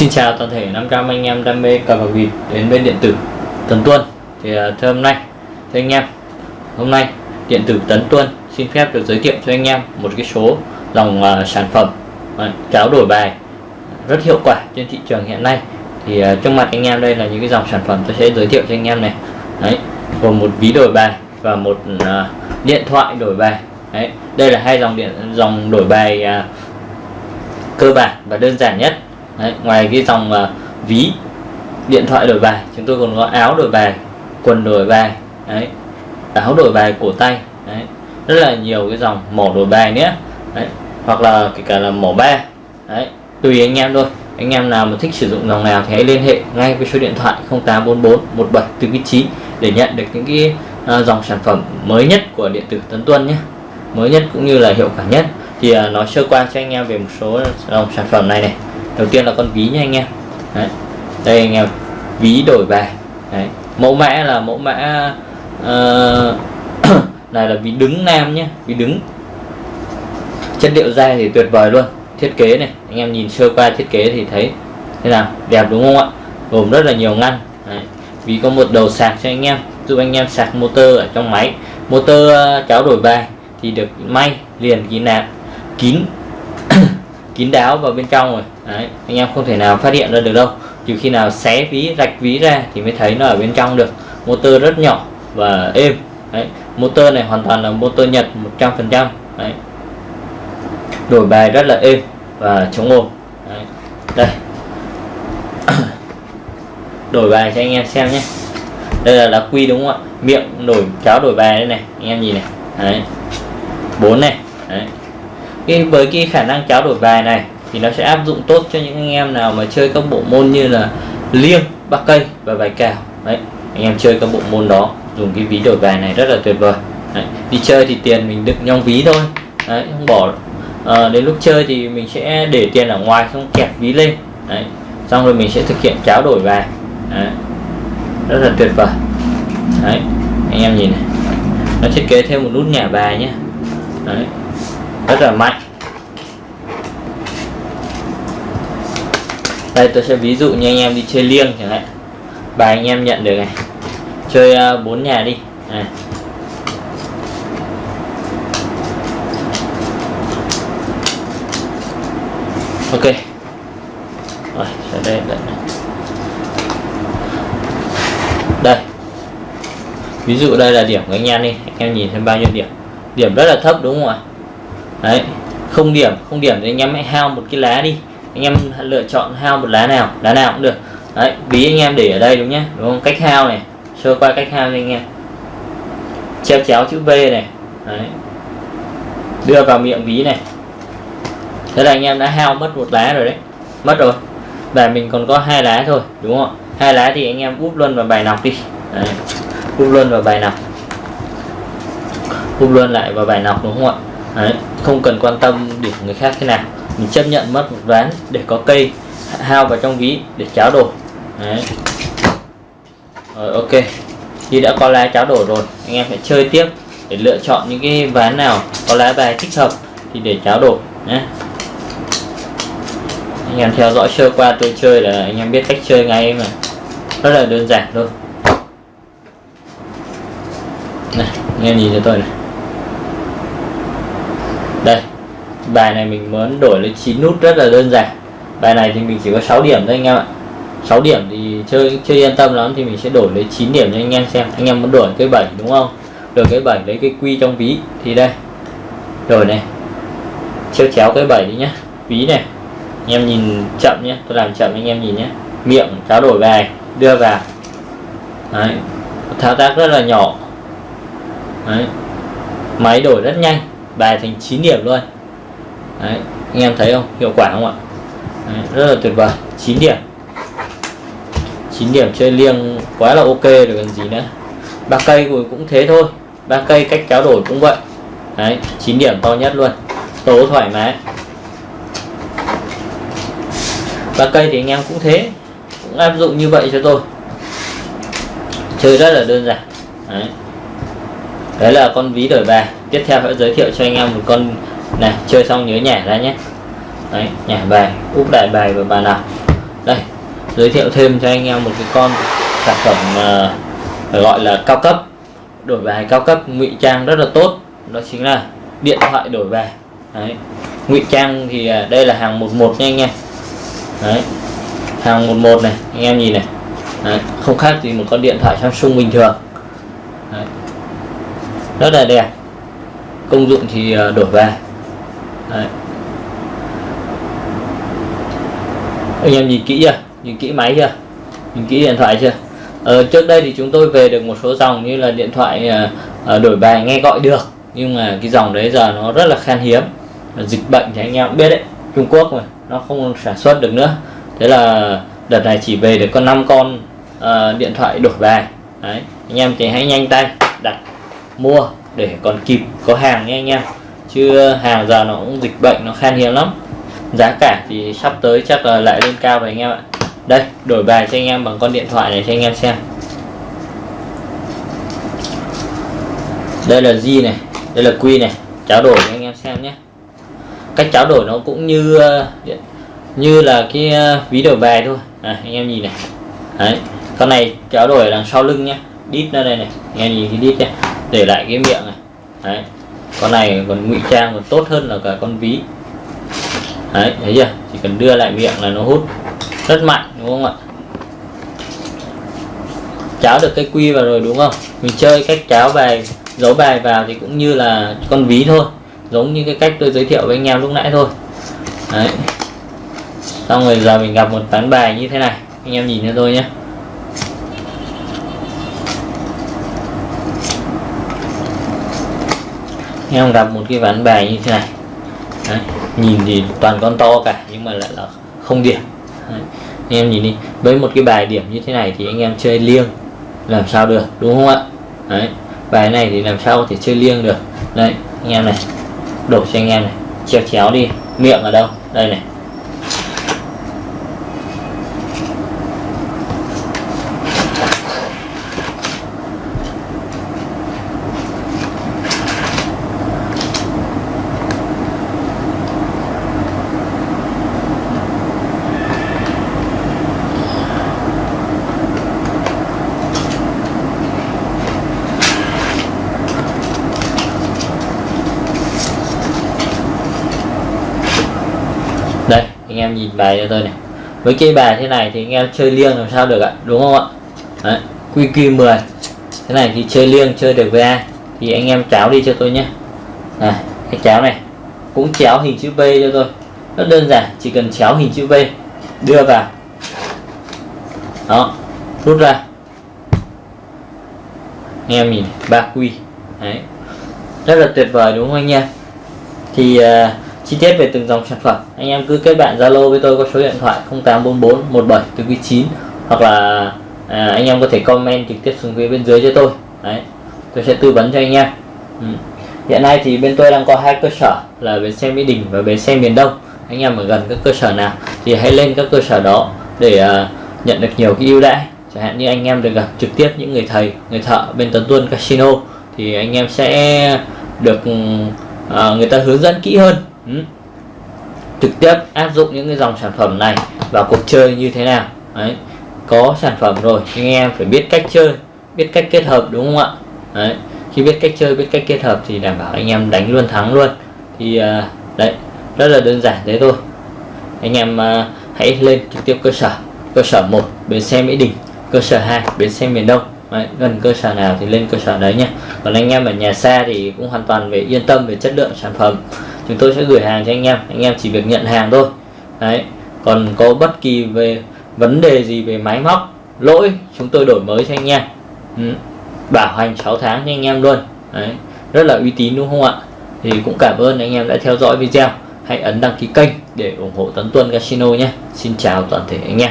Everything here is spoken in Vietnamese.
Xin chào toàn thể 500 anh em đam mê cờ bạc vịt đến bên điện tử Tấn Tuân. Thì à, thưa hôm nay thưa anh em hôm nay điện tử Tấn Tuân xin phép được giới thiệu cho anh em một cái số dòng uh, sản phẩm à, uh, cháo đổi bài rất hiệu quả trên thị trường hiện nay. Thì uh, trong mặt anh em đây là những cái dòng sản phẩm tôi sẽ giới thiệu cho anh em này. Đấy gồm một ví đổi bài và một uh, điện thoại đổi bài. Đấy đây là hai dòng điện dòng đổi bài uh, cơ bản và đơn giản nhất. Đấy, ngoài cái dòng uh, ví điện thoại đổi bài chúng tôi còn có áo đổi bài quần đổi bài đấy áo đổi bài cổ tay đấy rất là nhiều cái dòng mỏ đổi bài nhé đấy hoặc là kể cả là mỏ ba đấy tùy anh em thôi anh em nào mà thích sử dụng dòng nào thì hãy liên hệ ngay với số điện thoại 0844 1749 để nhận được những cái uh, dòng sản phẩm mới nhất của điện tử Tấn Tuân nhé. Mới nhất cũng như là hiệu quả nhất. Thì à, uh, nói sơ qua cho anh em về một số dòng sản phẩm này này đầu tiên là con ví nha anh em. Đấy. đây anh em ví đổi bài. Đấy. mẫu mã là mẫu mã uh, này là ví đứng nam nhé ví đứng. Chất liệu da thì tuyệt vời luôn. Thiết kế này anh em nhìn sơ qua thiết kế thì thấy thế nào? Đẹp đúng không ạ? Gồm rất là nhiều ngăn. Đấy. vì có một đầu sạc cho anh em giúp anh em sạc motor ở trong máy. Motor ờ, cháo đổi bài thì được may liền kín nạp kín kín đáo vào bên trong rồi. Đấy, anh em không thể nào phát hiện ra được đâu. Trừ khi nào xé ví rạch ví ra thì mới thấy nó ở bên trong được. Motor rất nhỏ và êm. Đấy, motor này hoàn toàn là motor Nhật 100% Đấy. đổi bài rất là êm và chống ồn Đấy. đây. Đổi bài cho anh em xem nhé. Đây là lá quy đúng không ạ? Miệng đổi cháo đổi bài đây này anh em nhìn này. Đấy. Bốn này. Đấy. Cái với cái khả năng cháo đổi bài này thì nó sẽ áp dụng tốt cho những anh em nào mà chơi các bộ môn như là liêng bắc cây và bài cào. Đấy anh em chơi các bộ môn đó dùng cái ví đổi bài này rất là tuyệt vời. Đấy. đi chơi thì tiền mình đựng trong ví thôi. Đấy không bỏ à, đến lúc chơi thì mình sẽ để tiền ở ngoài không kẹp ví lên. Đấy xong rồi mình sẽ thực hiện cháo đổi bài. Đấy. rất là tuyệt vời. Đấy anh em nhìn này. Nó thiết kế thêm một nút nhả bài nhé đấy rất là mạnh. Đây, tôi sẽ ví dụ như anh em đi chơi liêng chẳng hạn. Bài anh em nhận được này. Chơi à, bốn nhà đi. Này. ok. Rồi sẽ đây đây đây. Ví dụ đây là điểm của anh em đi. Anh em nhìn thêm bao nhiêu điểm. Điểm rất là thấp, đúng không ạ? Đấy. Không điểm không điểm thì anh em hãy hao một cái lá đi anh em lựa chọn hao một lá nào lá nào cũng được. Đấy, ví anh em để ở đây đúng nhé đúng không? Cách hao này, sơ qua cách hao cho anh em. Treo chéo chữ V này, đấy. đưa vào miệng ví này. Thế là anh em đã hao mất một lá rồi đấy, mất rồi. Và mình còn có hai lá thôi, đúng không hai lá thì anh em úp luôn vào bài nọc đi. Đấy. úp luôn vào bài nọc. Úp luôn lại vào bài nọc đúng không ạ? Đấy. không cần quan tâm điểm người khác thế nào mình chấp nhận mất một ván để có cây, hao vào trong ví để cháo đổi đấy. Rồi, ok. Khi đã có lá cháo đổi rồi, anh em phải chơi tiếp để lựa chọn những cái ván nào có lá bài thích hợp thì để cháo đổi nhé. Anh em theo dõi sơ qua tôi chơi là anh em biết cách chơi ngay mà. Rất là đơn giản thôi. Này, anh em nhìn cho tôi này. Đây bài này mình muốn đổi lên 9 nút rất là đơn giản. Bài này thì mình chỉ có 6 điểm thôi anh em ạ. 6 điểm thì chơi chưa yên tâm lắm thì mình sẽ đổi lấy 9 điểm cho anh em xem. Anh em muốn đổi cái 7 đúng không? Đổi cái 7 lấy cái quy trong ví. Thì đây. Rồi này. Chéo chéo cái 7 đi nhá. Ví này. Anh em nhìn chậm nhé tôi làm chậm anh em nhìn nhé miệng trao đổi bài. Đưa vào. Đấy. thao tác rất là nhỏ. Đấy. máy đổi rất nhanh. Bài thành 9 điểm luôn. Đấy. anh em thấy không? Hiệu quả không ạ? Đấy. rất là tuyệt vời. 9 điểm. 9 điểm chơi liêng quá là ok rồi cần gì nữa. Ba cây cũng thế thôi. Ba cây cách kéo đổi cũng vậy. Đấy 9 điểm to nhất luôn. Tố thoải mái. Ba cây thì anh em cũng thế. Cũng áp dụng như vậy cho tôi. Chơi rất là đơn giản. Đấy. Đấy là con ví đổi bài. Tiếp theo sẽ giới thiệu cho anh em một con này chơi xong nhớ nhả ra nhé. Đấy nhả bài úp đại bài vào bàn nào. Đây giới thiệu thêm cho anh em một cái con sản phẩm uh, gọi là cao cấp. Đổi bài cao cấp ngụy trang rất là tốt. Đó chính là điện thoại đổi bài. Đấy ngụy trang thì uh, đây là hàng 11 nha anh em. Đấy hàng 11 này anh em nhìn này. Đấy. không khác gì một con điện thoại Samsung bình thường. Đấy. rất là đẹp. Công dụng thì uh, đổi bài đấy. anh em nhìn kỹ chưa? Nhìn kỹ máy chưa? Nhìn kỹ điện thoại chưa? Ờ, trước đây thì chúng tôi về được một số dòng như là điện thoại uh, đổi bài nghe gọi được. Nhưng mà cái dòng đấy giờ nó rất là khan hiếm. Dịch bệnh thì anh em cũng biết đấy Trung Quốc mà nó không sản xuất được nữa. Thế là đợt này chỉ về được có 5 con uh, điện thoại đổi bài. Đấy anh em thì hãy nhanh tay đặt mua để còn kịp có hàng nha anh em chứ hàng giờ nó cũng dịch bệnh nó khan hiếm lắm. Giá cả thì sắp tới chắc là lại lên cao rồi anh em ạ. Đây đổi bài cho anh em bằng con điện thoại này cho anh em xem. Đây là G này đây là Q này. Cháo đổi cho anh em xem nhé. Cách cháo đổi nó cũng như như là cái ờ, ví đổi bài thôi. À, anh em nhìn này. Đấy con này cháo đổi đằng sau lưng nhé. Đít ra đây này anh em nhìn cái đít nhé. Để lại cái miệng này. Đấy con này còn ngụy trang còn tốt hơn là cả con ví. Đấy, thấy chưa? Chỉ cần đưa lại miệng là nó hút rất mạnh, đúng không ạ? Cháo được cái quy vào rồi, đúng không? Mình chơi cách cháo bài, giấu bài vào thì cũng như là con ví thôi. Giống như cái cách tôi giới thiệu với anh em lúc nãy thôi. Đấy. Xong rồi giờ mình gặp một ván bài như thế này. Anh em nhìn cho tôi nhé. Em gặp một cái ván bài như thế này đấy. nhìn thì toàn con to cả, nhưng mà lại là không điểm đấy. anh em nhìn đi, với một cái bài điểm như thế này thì anh em chơi liêng, làm sao được, đúng không ạ đấy, bài này thì làm sao có thể chơi liêng được đây anh em này, đổ cho anh em này chéo chéo đi, miệng ở đâu đây này đây anh em nhìn bài cho tôi này. Với cây bài thế này thì anh em chơi liêng làm sao được ạ? Đúng không ạ? Đấy, QQ10 thế này thì chơi liêng chơi được với ai? Thì anh em cháo đi cho tôi nhé. Này cái cháo này cũng chéo hình chữ V cho tôi. Rất đơn giản chỉ cần chéo hình chữ V đưa vào. Đó rút ra. Anh em nhìn ba quy đấy. Rất là tuyệt vời đúng không anh em? Thì uh, chi tiết về từng dòng sản phẩm. Anh em cứ kết bạn Zalo với tôi có số điện thoại 0844 17 từ quý 9 hoặc là à, anh em có thể comment trực tiếp xuống phía bên dưới cho tôi. Đấy tôi sẽ tư vấn cho anh em. Ừ. hiện nay thì bên tôi đang có hai cơ sở là bến xe Mỹ Đình và bến xe miền Đông. Anh em ở gần các cơ sở nào thì hãy lên các cơ sở đó để à, nhận được nhiều cái ưu đãi. Chẳng hạn như anh em được gặp trực tiếp những người thầy người thợ bên Tấn Tuân Casino thì anh em sẽ được ừ, à, người ta hướng dẫn kỹ hơn. Ừ. trực tiếp áp dụng những cái dòng sản phẩm này vào cuộc chơi như thế nào? Đấy. Có sản phẩm rồi anh em phải biết cách chơi biết cách kết hợp đúng không ạ? Đấy. Khi biết cách chơi biết cách kết hợp thì đảm bảo anh em đánh luôn thắng luôn. Thì uh, đấy rất là đơn giản thế thôi. Anh em uh, hãy lên trực tiếp cơ sở cơ sở 1 bến xe Mỹ Đình cơ sở 2 bến xe miền Đông. Đấy, gần cơ sở nào thì lên cơ sở đấy nhé còn anh em ở nhà xa thì cũng hoàn toàn về yên tâm về chất lượng sản phẩm chúng tôi sẽ gửi hàng cho anh em. Anh em chỉ việc nhận hàng thôi. Đấy. Còn có bất kỳ về vấn đề gì về máy móc, lỗi, chúng tôi đổi mới cho anh em. Ừ. bảo hành 6 tháng cho anh em luôn. Đấy. Rất là uy tín, đúng không ạ? Thì cũng cảm ơn anh em đã theo dõi video. Hãy ấn đăng ký kênh để ủng hộ Tấn Tuân Casino nhé. Xin chào toàn thể anh em.